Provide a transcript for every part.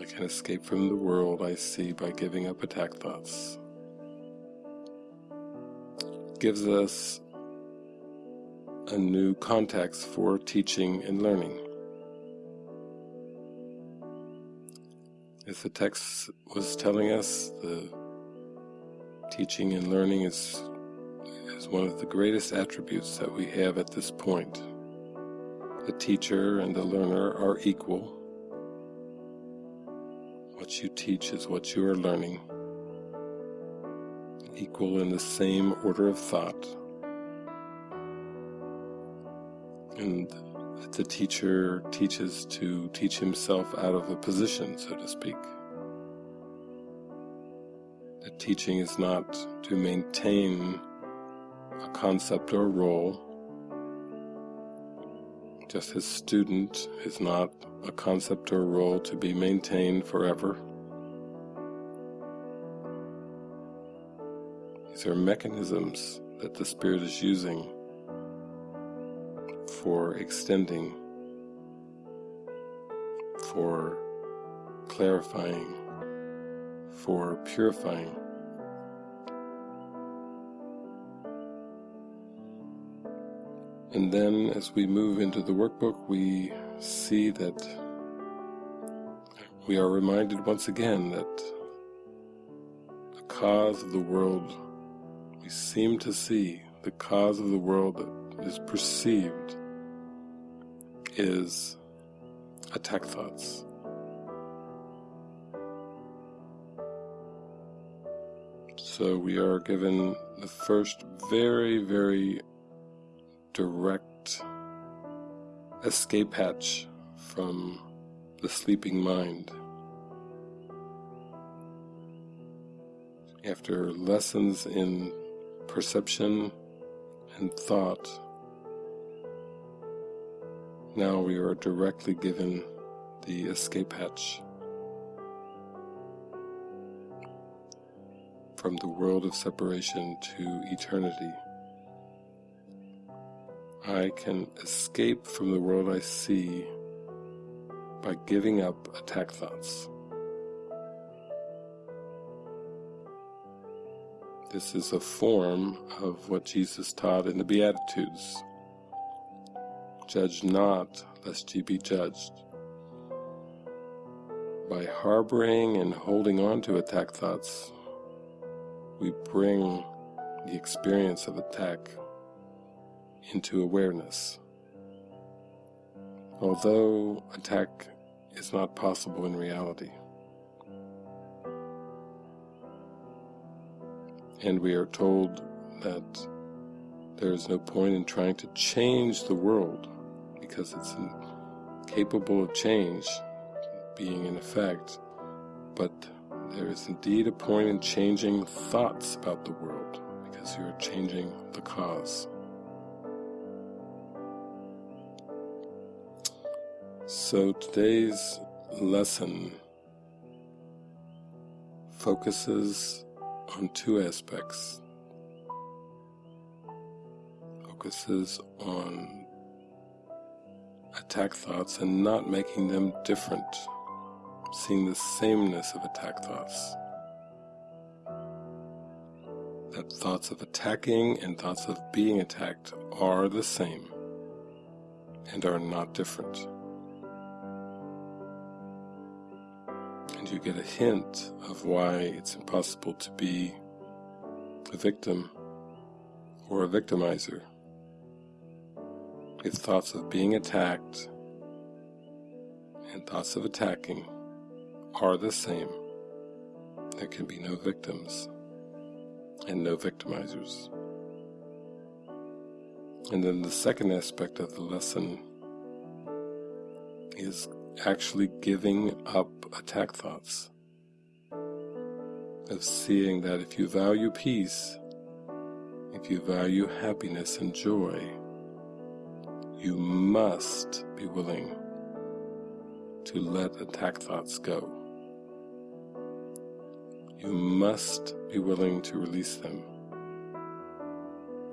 I can escape from the world I see by giving up attack thoughts. gives us a new context for teaching and learning. As the text was telling us, the teaching and learning is, is one of the greatest attributes that we have at this point. The teacher and the learner are equal. What you teach is what you are learning, equal in the same order of thought. And the teacher teaches to teach himself out of a position, so to speak. The teaching is not to maintain a concept or role, just as student is not a concept or role to be maintained forever. These are mechanisms that the Spirit is using for extending, for clarifying, for purifying. And then as we move into the workbook, we see that we are reminded once again that the cause of the world we seem to see, the cause of the world that is perceived is attack thoughts. So we are given the first very, very direct escape hatch from the sleeping mind. After lessons in perception and thought, now we are directly given the escape hatch from the world of separation to eternity. I can escape from the world I see by giving up attack thoughts. This is a form of what Jesus taught in the Beatitudes. Judge not, lest ye be judged. By harboring and holding on to attack thoughts, we bring the experience of attack into awareness. Although attack is not possible in reality. And we are told that there is no point in trying to change the world because it's incapable of change being in effect, but there is indeed a point in changing thoughts about the world because you are changing the cause. So today's lesson focuses on two aspects. Focuses on attack thoughts and not making them different, seeing the sameness of attack thoughts. That thoughts of attacking and thoughts of being attacked are the same and are not different. And you get a hint of why it's impossible to be a victim or a victimizer. If thoughts of being attacked and thoughts of attacking are the same, there can be no victims and no victimizers. And then the second aspect of the lesson is actually giving up attack thoughts, of seeing that if you value peace, if you value happiness and joy, you must be willing to let attack thoughts go. You must be willing to release them.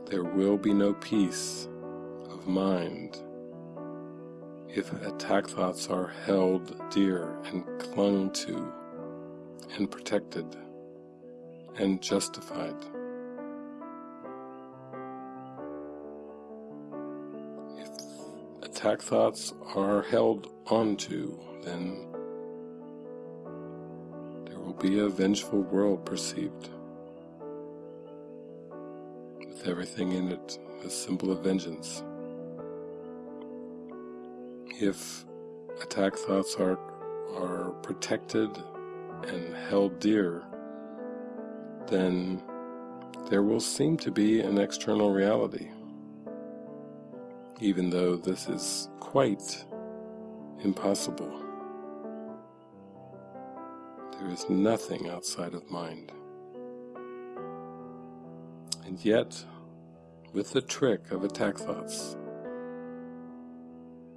There will be no peace of mind if attack thoughts are held dear and clung to and protected and justified. If attack thoughts are held onto, then there will be a vengeful world perceived, with everything in it a symbol of vengeance. If attack thoughts are, are protected and held dear, then there will seem to be an external reality, even though this is quite impossible. There is nothing outside of mind. And yet, with the trick of attack thoughts,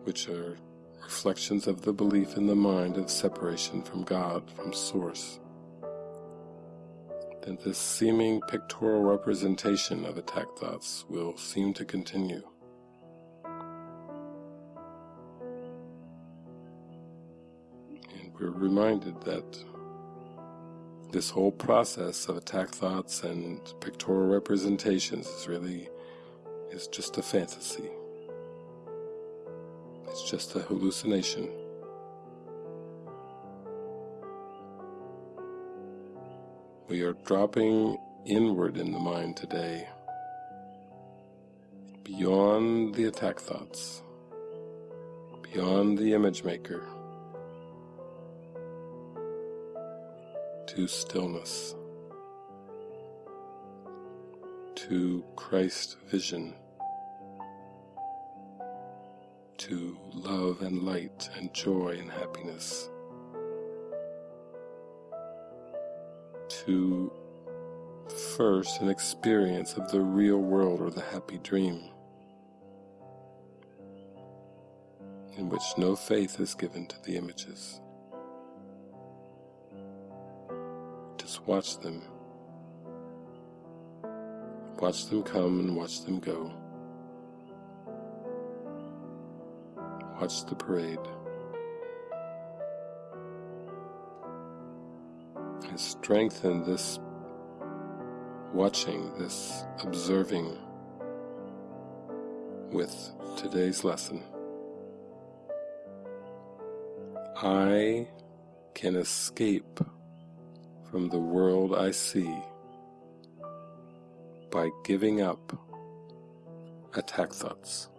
which are reflections of the belief in the mind of separation from God, from Source, then this seeming pictorial representation of attack thoughts will seem to continue. And we're reminded that this whole process of attack thoughts and pictorial representations is really is just a fantasy. It's just a hallucination. We are dropping inward in the mind today, beyond the attack thoughts, beyond the image maker, to stillness, to Christ vision, to love and light and joy and happiness. to first an experience of the real world or the happy dream, in which no faith is given to the images. Just watch them. Watch them come and watch them go. Watch the parade. I strengthen this watching, this observing with today's lesson. I can escape from the world I see by giving up attack thoughts.